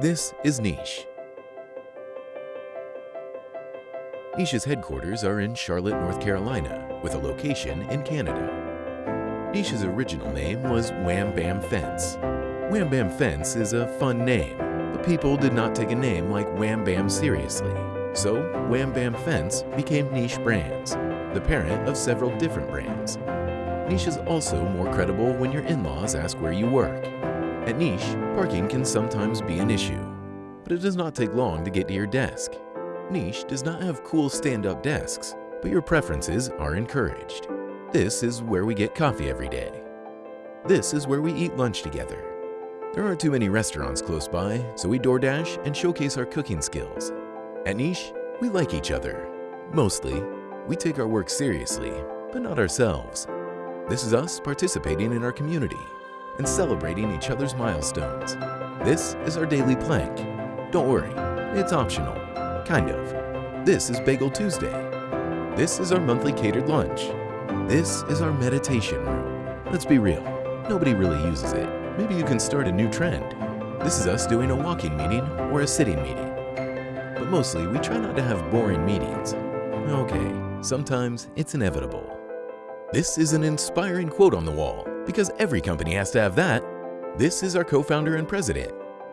This is Niche. Niche's headquarters are in Charlotte, North Carolina, with a location in Canada. Niche's original name was Wham Bam Fence. Wham Bam Fence is a fun name, but people did not take a name like Wham Bam seriously. So Wham Bam Fence became Niche Brands, the parent of several different brands. Niche is also more credible when your in-laws ask where you work. At Niche, parking can sometimes be an issue, but it does not take long to get to your desk. Niche does not have cool stand-up desks, but your preferences are encouraged. This is where we get coffee every day. This is where we eat lunch together. There aren't too many restaurants close by, so we DoorDash and showcase our cooking skills. At Niche, we like each other. Mostly, we take our work seriously, but not ourselves. This is us participating in our community and celebrating each other's milestones. This is our daily plank. Don't worry, it's optional. Kind of. This is Bagel Tuesday. This is our monthly catered lunch. This is our meditation room. Let's be real, nobody really uses it. Maybe you can start a new trend. This is us doing a walking meeting or a sitting meeting. But mostly, we try not to have boring meetings. Okay, sometimes it's inevitable. This is an inspiring quote on the wall, because every company has to have that. This is our co-founder and president.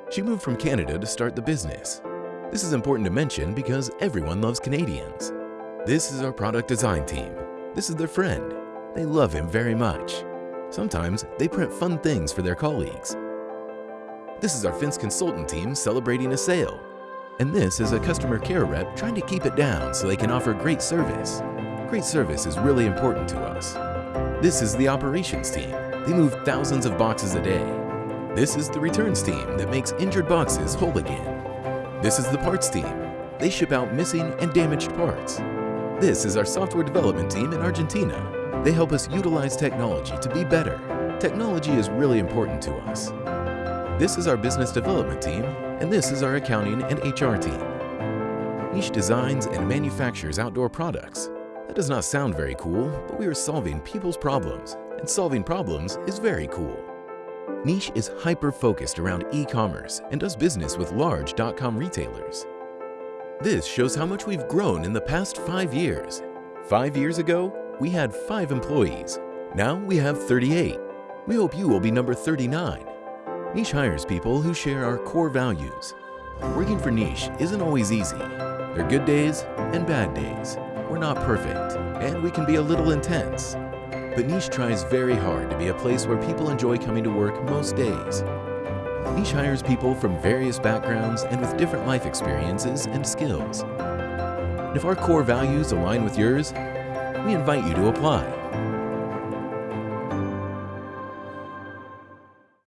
She moved from Canada to start the business. This is important to mention because everyone loves Canadians. This is our product design team. This is their friend. They love him very much. Sometimes they print fun things for their colleagues. This is our Fence consultant team celebrating a sale. And this is a customer care rep trying to keep it down so they can offer great service. Great service is really important to us. This is the operations team. They move thousands of boxes a day. This is the returns team that makes injured boxes whole again. This is the parts team. They ship out missing and damaged parts. This is our software development team in Argentina. They help us utilize technology to be better. Technology is really important to us. This is our business development team, and this is our accounting and HR team. Niche designs and manufactures outdoor products. That does not sound very cool, but we are solving people's problems, and solving problems is very cool. Niche is hyper-focused around e-commerce and does business with large dot .com retailers. This shows how much we've grown in the past five years. Five years ago, we had five employees. Now we have 38. We hope you will be number 39. Niche hires people who share our core values. Working for Niche isn't always easy. There are good days and bad days. We're not perfect, and we can be a little intense. But Niche tries very hard to be a place where people enjoy coming to work most days. Niche hires people from various backgrounds and with different life experiences and skills. If our core values align with yours, we invite you to apply.